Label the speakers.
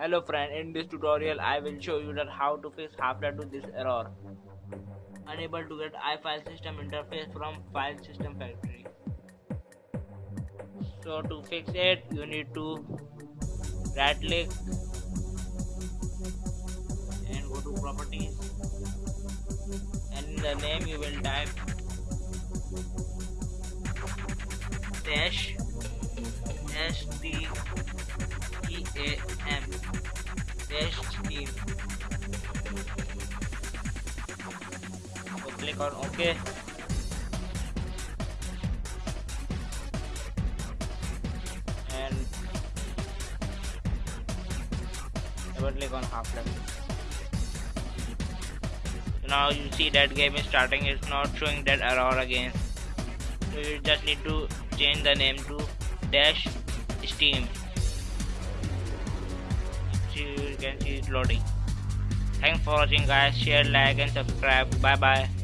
Speaker 1: Hello friend, in this tutorial I will show you that how to fix Half-Life 2 this error. Unable to get iFile system interface from file system factory. So to fix it, you need to right click and go to properties and in the name you will type dash dash T E A click on OK and double click on Half-Life now you see that game is starting it's not showing that error again. So you just need to change the name to dash steam. So you can see it loading. Thanks for watching guys. Share like and subscribe. Bye bye